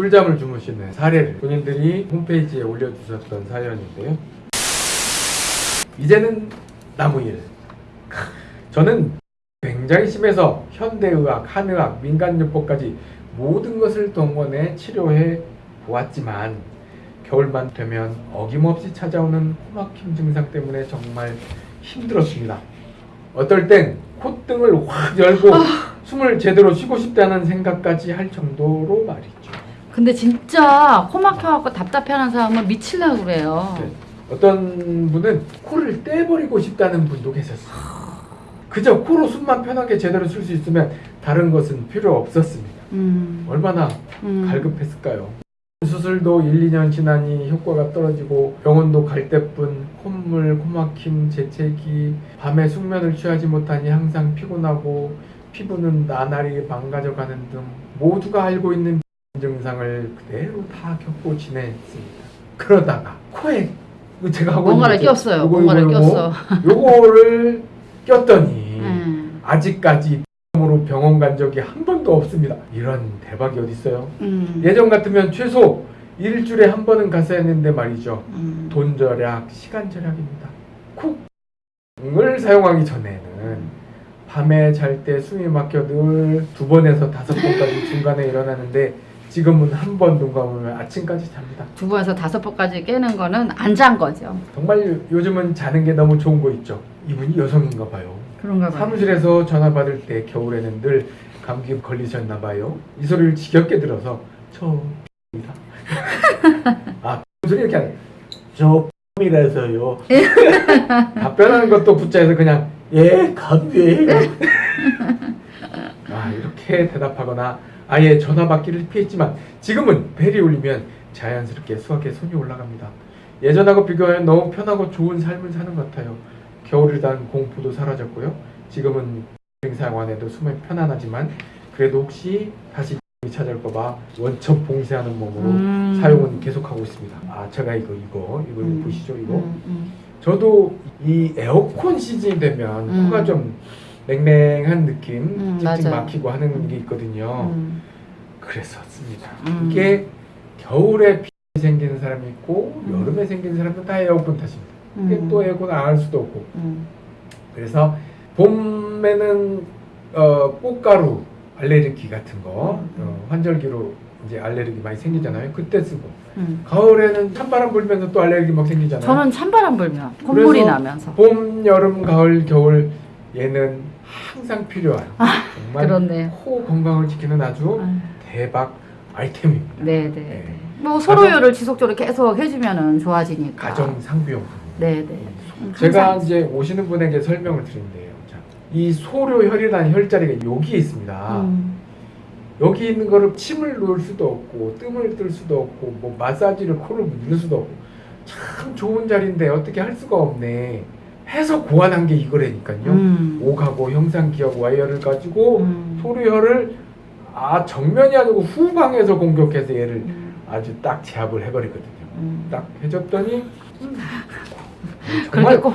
꿀잠을 주무시는 사례를 본인들이 홈페이지에 올려주셨던 사연인데요. 이제는 나무일. 저는 굉장히 심해서 현대의학, 한의학, 민간요법까지 모든 것을 동원해 치료해 보았지만 겨울만 되면 어김없이 찾아오는 코막힘 증상 때문에 정말 힘들었습니다. 어떨 땐 콧등을 확 열고 숨을 제대로 쉬고 싶다는 생각까지 할 정도로 말이죠. 근데 진짜 코 막혀갖고 답답해하는 사람은 미칠라 그래요. 네. 어떤 분은 코를 떼버리고 싶다는 분도 계셨어요. 그저 코로 숨만 편하게 제대로 쉴 수 있으면 다른 것은 필요 없었습니다. 음. 얼마나 음. 갈급했을까요? 수술도 1, 2년 지나니 효과가 떨어지고 병원도 갈 때뿐 콧물, 코막힘, 재채기, 밤에 숙면을 취하지 못하니 항상 피곤하고 피부는 나날이 망가져가는 등 모두가 알고 있는 증상을 그대로 다 겪고 지냈습니다. 그러다가 코에 제가 하고 뭔가를 꼈어요. 요거, 뭔가를 꼈어. 요거를 꼈더니 음. 아직까지 으로 병원 간 적이 한 번도 없습니다. 이런 대박이 어디 있어요? 음. 예전 같으면 최소 일주일에 한 번은 갔어야 했는데 말이죠. 음. 돈 절약, 시간 절약입니다. 쿡을 사용하기 전에는 밤에 잘 때 숨이 막혀 늘 두 번에서 다섯 번까지 중간에 일어나는데 지금은 한 번 눈 감으면 아침까지 잡니다. 두 번에서 다섯 번까지 깨는 거는 안 잔 거죠. 정말 요즘은 자는 게 너무 좋은 거 있죠. 이분이 여성인가 봐요. 그런가 봐요. 사무실에서 전화 받을 때 겨울에는 늘 감기 걸리셨나 봐요. 이 소리를 지겹게 들어서 저입니다. 아 소리 이렇게 하네. 저이라서요. 답변하는 것도 붙자해서 그냥 예 감기예요. 아 이렇게 대답하거나 아예 전화 받기를 피했지만 지금은 벨이 울리면 자연스럽게 수학에 손이 올라갑니다. 예전하고 비교하면 너무 편하고 좋은 삶을 사는 것 같아요. 겨울에 대한 공포도 사라졌고요. 지금은 행사관에도 숨이 편안하지만 그래도 혹시 다시 찾아올까봐 원천 봉쇄하는 몸으로 음. 사용은 계속하고 있습니다. 아 제가 이거 이거 이거 음. 보시죠 이거. 음, 음. 저도 이 에어컨 시즌이 되면 음. 코가 좀 냉랭한 느낌, 음, 찡찡. 막히고 하는 게 있거든요. 음. 그랬었습니다. 음. 이게 겨울에 비 생기는 사람이 있고 음. 여름에 생기는 사람은 다 에어컨 탓입니다. 이게 음. 또 에어컨 안 할 수도 없고 음. 그래서 봄에는 어, 꽃가루 알레르기 같은 거 음. 어, 환절기로 이제 알레르기 많이 생기잖아요. 그때 쓰고 음. 가을에는 찬바람 불면서 또 알레르기 막 생기잖아요. 저는 찬바람 불면 콧물이 나면서 봄, 여름, 가을, 겨울 얘는 항상 필요한 정말 그렇네. 코 건강을 지키는 아주 아유, 대박 아이템입니다. 네, 네, 네. 네. 뭐 서로요를 지속적으로 계속 해주면은 좋아지니까. 가정 상비용품. 네, 네. 음, 제가. 이제 오시는 분에게 설명을 드린대요. 자, 이 소료 혈이라는 혈자리가 여기에 있습니다. 음. 여기 있는 거를 침을 놓을 수도 없고 뜸을 뜰 수도 없고 뭐 마사지를 코를 누를 수도 없고 참 좋은 자리인데 어떻게 할 수가 없네. 해서 고안한 게 이거라니까요. 음. 옥하고 형상기억 와이어를 가지고 음. 소료혈을 아 정면이 아니고 후방에서 공격해서 얘를 음. 아주 딱 제압을 해버리거든요. 음. 딱 해줬더니 정말 꼭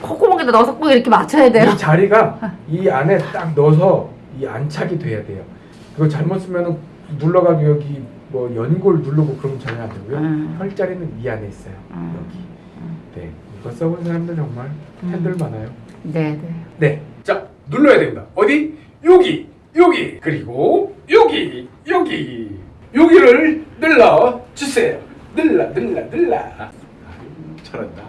콧구멍에다 넣어서 꼭 이렇게 맞춰야 돼요. 이 자리가 이 안에 딱 넣어서 이 안착이 돼야 돼요. 그거 잘못 쓰면은 눌러가지고 여기 뭐 연골 누르고 그러면 전혀 안 되고요. 음. 혈자리는 이 안에 있어요. 음. 여기. 음. 네. 이거 써본 사람들 정말 음. 팬들 많아요. 네, 네. 네. 자, 눌러야 됩니다. 어디? 여기, 여기, 그리고 여기, 여기, 여기를 눌러 주세요. 눌러, 눌러, 눌러. 잘한다.